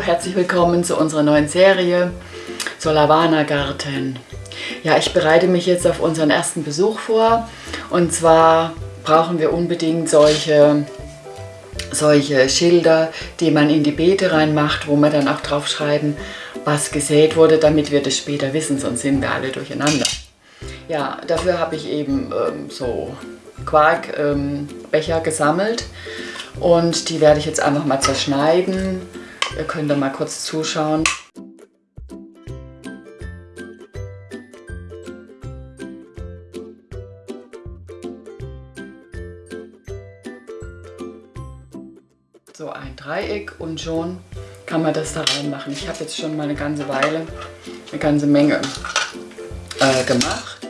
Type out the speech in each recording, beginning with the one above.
herzlich willkommen zu unserer neuen Serie Solavana Garten. Ja, ich bereite mich jetzt auf unseren ersten Besuch vor und zwar brauchen wir unbedingt solche, solche Schilder, die man in die Beete reinmacht, wo man dann auch drauf schreiben, was gesät wurde, damit wir das später wissen, sonst sind wir alle durcheinander. Ja, dafür habe ich eben ähm, so Quarkbecher ähm, gesammelt und die werde ich jetzt einfach mal zerschneiden. Ihr könnt da mal kurz zuschauen. So ein Dreieck und schon kann man das da reinmachen. Ich habe jetzt schon mal eine ganze Weile, eine ganze Menge äh, gemacht.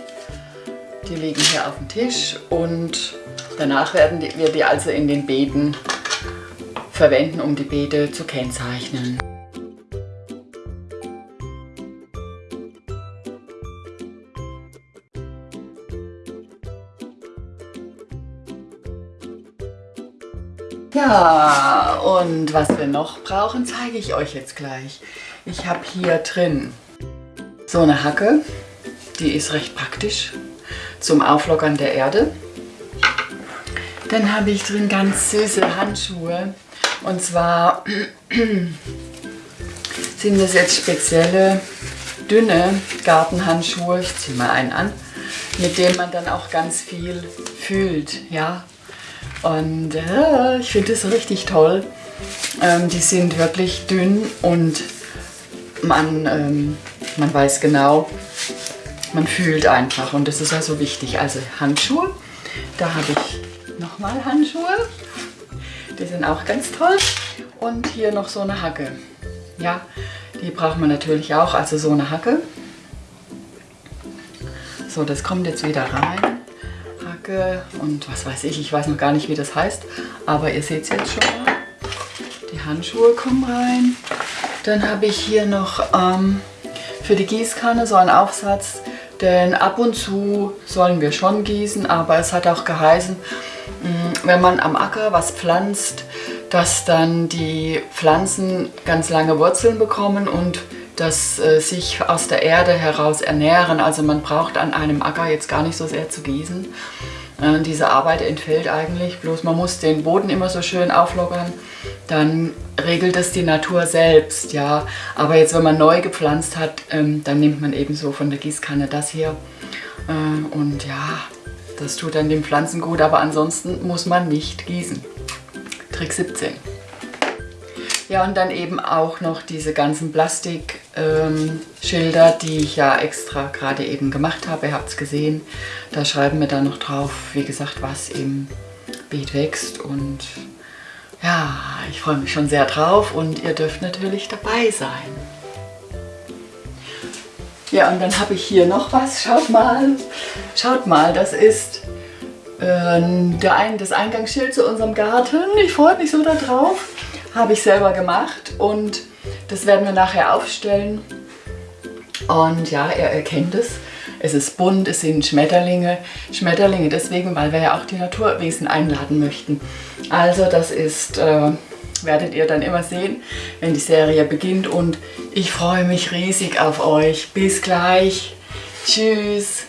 Die liegen hier auf dem Tisch und danach werden wir die also in den Beeten verwenden, um die Beete zu kennzeichnen. Ja, und was wir noch brauchen, zeige ich euch jetzt gleich. Ich habe hier drin so eine Hacke, die ist recht praktisch zum Auflockern der Erde. Dann habe ich drin ganz süße Handschuhe. Und zwar sind das jetzt spezielle dünne Gartenhandschuhe. Ich ziehe mal einen an, mit denen man dann auch ganz viel fühlt. Ja? Und äh, ich finde das richtig toll. Ähm, die sind wirklich dünn und man, ähm, man weiß genau, man fühlt einfach und das ist also wichtig. Also Handschuhe, da habe ich nochmal Handschuhe, die sind auch ganz toll und hier noch so eine Hacke. Ja, die braucht man natürlich auch, also so eine Hacke. So, das kommt jetzt wieder rein. Hacke und was weiß ich, ich weiß noch gar nicht, wie das heißt, aber ihr seht es jetzt schon mal. Die Handschuhe kommen rein. Dann habe ich hier noch ähm, für die Gießkanne so einen Aufsatz, denn ab und zu sollen wir schon gießen, aber es hat auch geheißen, mm, wenn man am Acker was pflanzt, dass dann die Pflanzen ganz lange Wurzeln bekommen und dass äh, sich aus der Erde heraus ernähren. Also man braucht an einem Acker jetzt gar nicht so sehr zu gießen. Äh, diese Arbeit entfällt eigentlich, bloß man muss den Boden immer so schön auflockern. Dann regelt es die Natur selbst, ja. Aber jetzt, wenn man neu gepflanzt hat, ähm, dann nimmt man eben so von der Gießkanne das hier. Äh, und ja, das tut dann den Pflanzen gut, aber ansonsten muss man nicht gießen. Trick 17. Ja, und dann eben auch noch diese ganzen Plastikschilder, ähm, die ich ja extra gerade eben gemacht habe. Ihr habt es gesehen. Da schreiben wir dann noch drauf, wie gesagt, was im Beet wächst. Und ja, ich freue mich schon sehr drauf und ihr dürft natürlich dabei sein. Ja, und dann habe ich hier noch was. Schaut mal. Schaut mal, das ist äh, der ein, das Eingangsschild zu unserem Garten. Ich freue mich so darauf habe ich selber gemacht und das werden wir nachher aufstellen. Und ja, ihr erkennt es. Es ist bunt, es sind Schmetterlinge. Schmetterlinge deswegen, weil wir ja auch die Naturwesen einladen möchten. Also das ist, äh, werdet ihr dann immer sehen, wenn die Serie beginnt. Und ich freue mich riesig auf euch. Bis gleich. Tschüss.